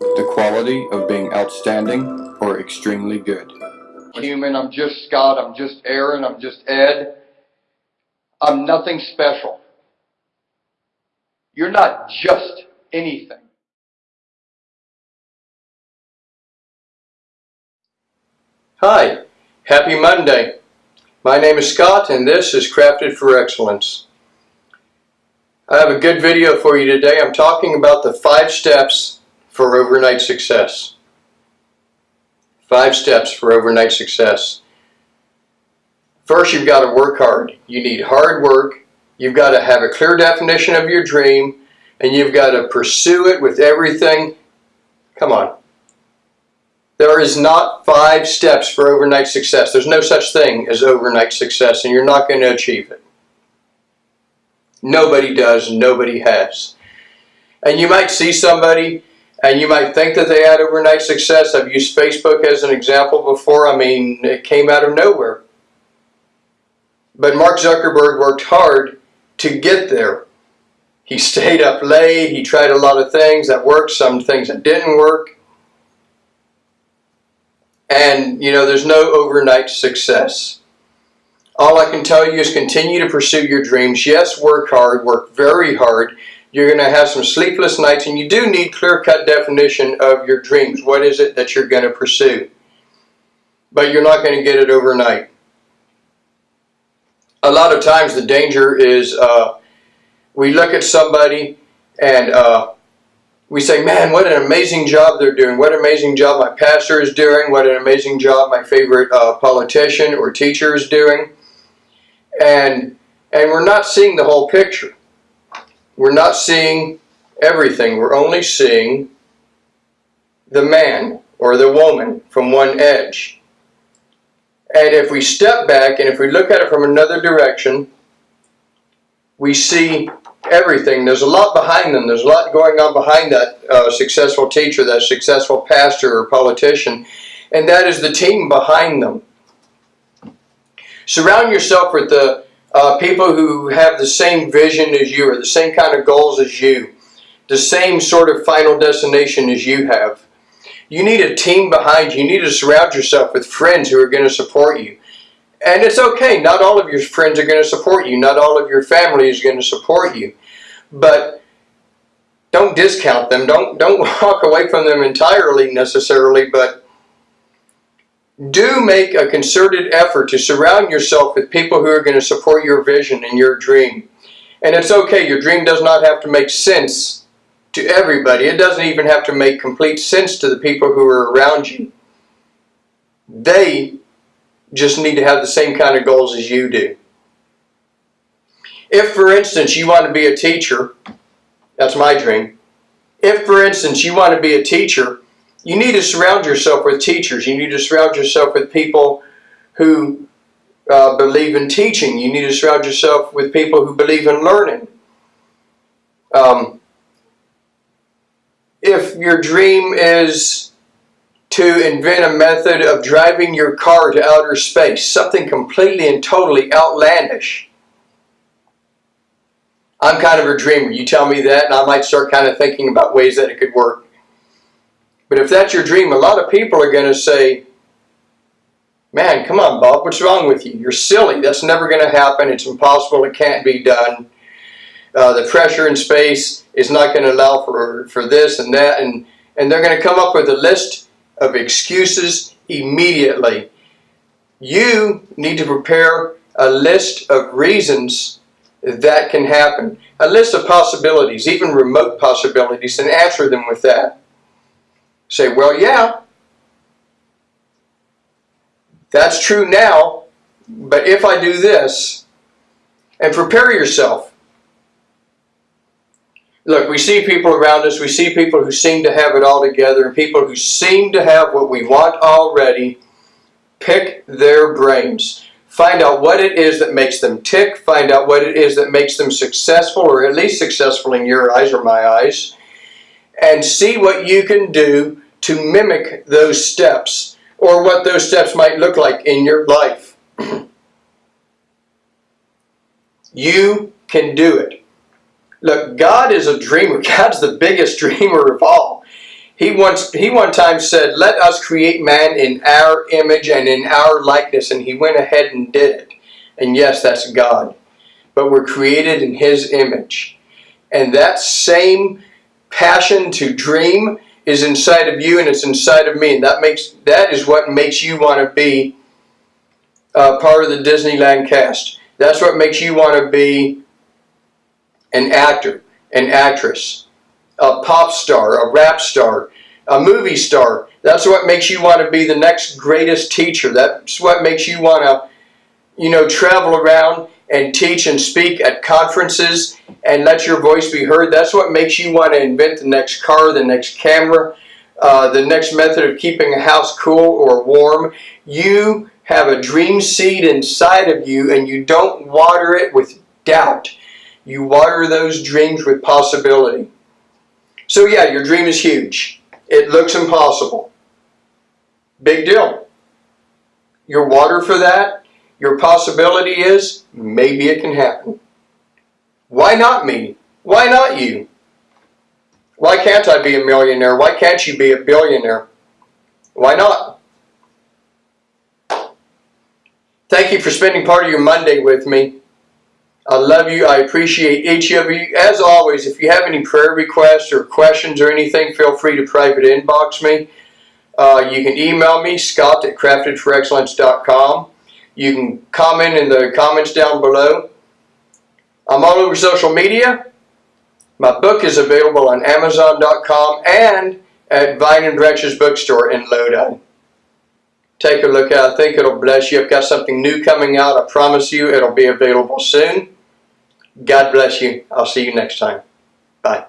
the quality of being outstanding or extremely good. Human, I'm just Scott, I'm just Aaron, I'm just Ed. I'm nothing special. You're not just anything. Hi, happy Monday. My name is Scott and this is Crafted for Excellence. I have a good video for you today. I'm talking about the five steps for overnight success. Five steps for overnight success. First, you've got to work hard. You need hard work. You've got to have a clear definition of your dream and you've got to pursue it with everything. Come on. There is not five steps for overnight success. There's no such thing as overnight success, and you're not going to achieve it. Nobody does, nobody has. And you might see somebody and you might think that they had overnight success. I've used Facebook as an example before. I mean, it came out of nowhere. But Mark Zuckerberg worked hard to get there. He stayed up late. He tried a lot of things that worked, some things that didn't work. And, you know, there's no overnight success. All I can tell you is continue to pursue your dreams. Yes, work hard, work very hard. You're going to have some sleepless nights, and you do need clear-cut definition of your dreams. What is it that you're going to pursue? But you're not going to get it overnight. A lot of times the danger is uh, we look at somebody and uh, we say, man, what an amazing job they're doing. What an amazing job my pastor is doing. What an amazing job my favorite uh, politician or teacher is doing. And, and we're not seeing the whole picture. We're not seeing everything. We're only seeing the man or the woman from one edge. And if we step back and if we look at it from another direction, we see everything. There's a lot behind them. There's a lot going on behind that uh, successful teacher, that successful pastor or politician, and that is the team behind them. Surround yourself with the uh, people who have the same vision as you or the same kind of goals as you, the same sort of final destination as you have. You need a team behind you. You need to surround yourself with friends who are going to support you. And it's okay, not all of your friends are going to support you. Not all of your family is going to support you. But don't discount them. Don't, don't walk away from them entirely necessarily, but do make a concerted effort to surround yourself with people who are going to support your vision and your dream. And it's okay, your dream does not have to make sense to everybody. It doesn't even have to make complete sense to the people who are around you. They just need to have the same kind of goals as you do. If, for instance, you want to be a teacher, that's my dream. If, for instance, you want to be a teacher, you need to surround yourself with teachers. You need to surround yourself with people who uh, believe in teaching. You need to surround yourself with people who believe in learning. Um, if your dream is to invent a method of driving your car to outer space, something completely and totally outlandish. I'm kind of a dreamer. You tell me that and I might start kind of thinking about ways that it could work. But if that's your dream, a lot of people are going to say, man, come on, Bob, what's wrong with you? You're silly. That's never going to happen. It's impossible. It can't be done. Uh, the pressure in space is not going to allow for, for this and that. And, and they're going to come up with a list of excuses immediately. You need to prepare a list of reasons that can happen. A list of possibilities, even remote possibilities, and answer them with that. Say, well, yeah, that's true now, but if I do this, and prepare yourself. Look, we see people around us, we see people who seem to have it all together, and people who seem to have what we want already. Pick their brains. Find out what it is that makes them tick. Find out what it is that makes them successful, or at least successful in your eyes or my eyes. And see what you can do to mimic those steps, or what those steps might look like in your life. you can do it. Look, God is a dreamer. God's the biggest dreamer of all. He once he one time said, "Let us create man in our image and in our likeness," and he went ahead and did it. And yes, that's God. But we're created in his image. And that same passion to dream is inside of you and it's inside of me. And that makes that is what makes you want to be uh, part of the Disneyland cast. That's what makes you want to be an actor, an actress, a pop star, a rap star, a movie star. That's what makes you want to be the next greatest teacher. That's what makes you want to, you know, travel around and teach and speak at conferences and let your voice be heard. That's what makes you want to invent the next car, the next camera, uh, the next method of keeping a house cool or warm. You have a dream seed inside of you and you don't water it with doubt. You water those dreams with possibility. So yeah, your dream is huge. It looks impossible. Big deal. Your water for that, your possibility is maybe it can happen. Why not me? Why not you? Why can't I be a millionaire? Why can't you be a billionaire? Why not? Thank you for spending part of your Monday with me. I love you. I appreciate each of you. As always, if you have any prayer requests or questions or anything, feel free to private inbox me. Uh, you can email me, scott at craftedforexcellence.com. You can comment in the comments down below. I'm all over social media. My book is available on Amazon.com and at Vine and Drench's bookstore in Lodi. Take a look at it. I think it'll bless you. I've got something new coming out. I promise you it'll be available soon. God bless you. I'll see you next time. Bye.